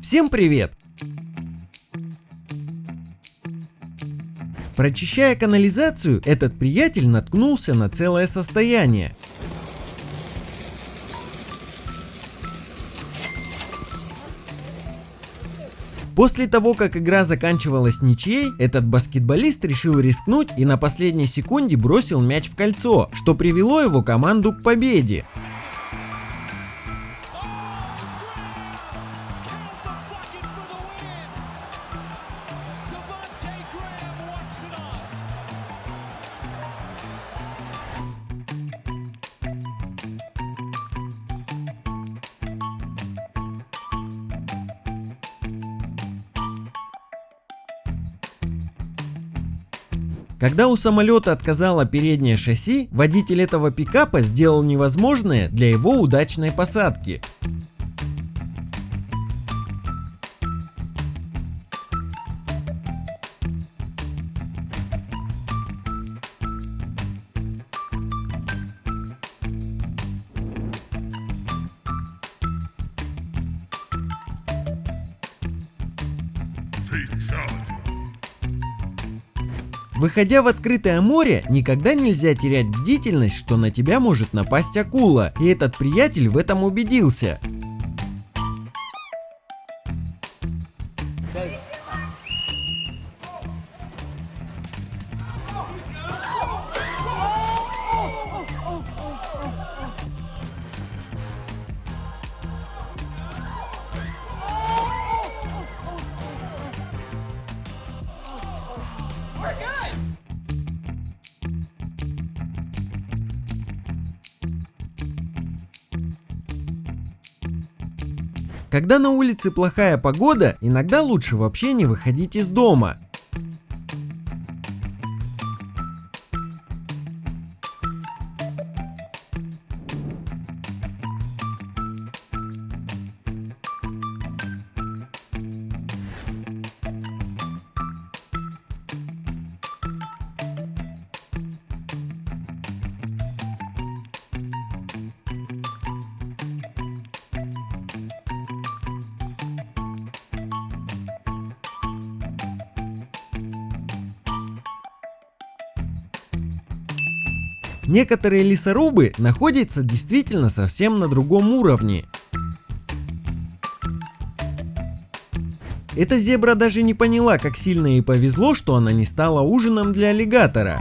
Всем привет! Прочищая канализацию, этот приятель наткнулся на целое состояние. После того, как игра заканчивалась ничьей, этот баскетболист решил рискнуть и на последней секунде бросил мяч в кольцо, что привело его команду к победе. Когда у самолета отказало переднее шасси, водитель этого пикапа сделал невозможное для его удачной посадки. Выходя в открытое море, никогда нельзя терять бдительность, что на тебя может напасть акула, и этот приятель в этом убедился. Когда на улице плохая погода, иногда лучше вообще не выходить из дома. Некоторые лесорубы находятся действительно совсем на другом уровне. Эта зебра даже не поняла, как сильно ей повезло, что она не стала ужином для аллигатора.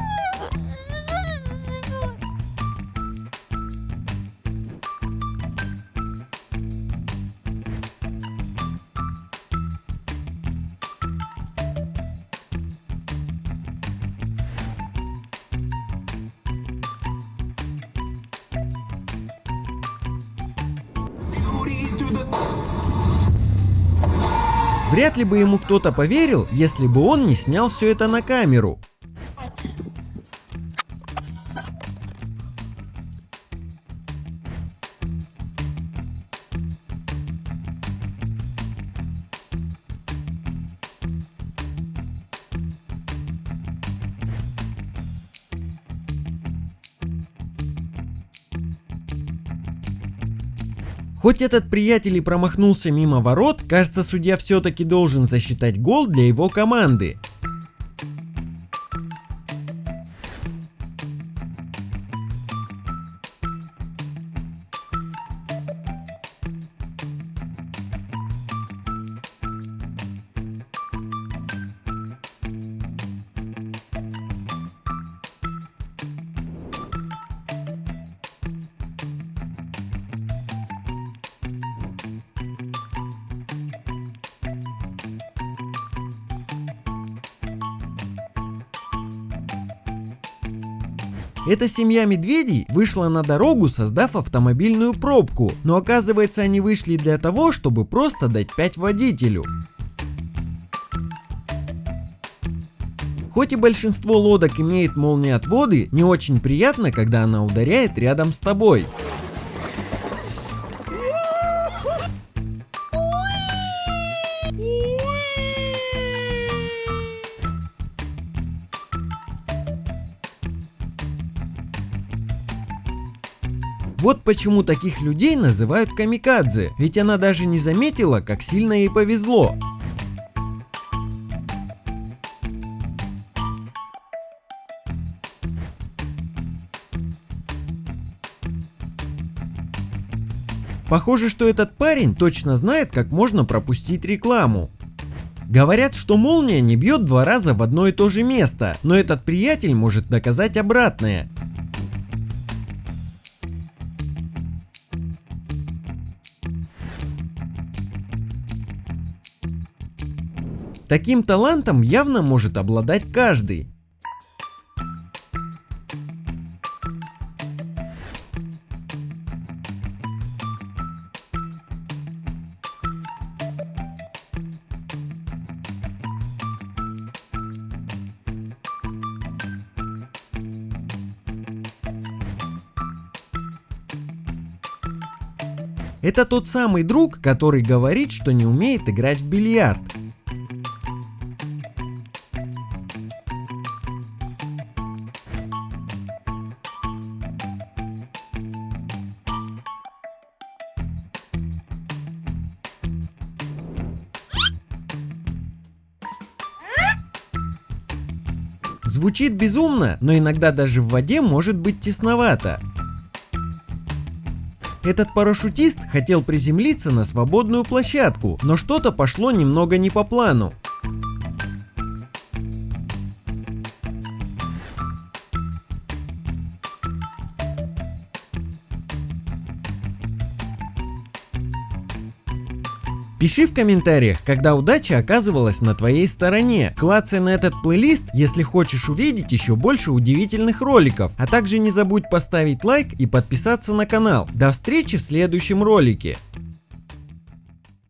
Вряд ли бы ему кто-то поверил, если бы он не снял все это на камеру. Хоть этот приятель и промахнулся мимо ворот, кажется судья все-таки должен засчитать гол для его команды. Эта семья медведей вышла на дорогу, создав автомобильную пробку, но оказывается они вышли для того, чтобы просто дать 5 водителю. Хоть и большинство лодок имеет молниеотводы, не очень приятно, когда она ударяет рядом с тобой. Вот почему таких людей называют камикадзе, ведь она даже не заметила, как сильно ей повезло. Похоже, что этот парень точно знает, как можно пропустить рекламу. Говорят, что молния не бьет два раза в одно и то же место, но этот приятель может доказать обратное. Таким талантом явно может обладать каждый. Это тот самый друг, который говорит, что не умеет играть в бильярд. Звучит безумно, но иногда даже в воде может быть тесновато. Этот парашютист хотел приземлиться на свободную площадку, но что-то пошло немного не по плану. Пиши в комментариях, когда удача оказывалась на твоей стороне. Клацай на этот плейлист, если хочешь увидеть еще больше удивительных роликов. А также не забудь поставить лайк и подписаться на канал. До встречи в следующем ролике.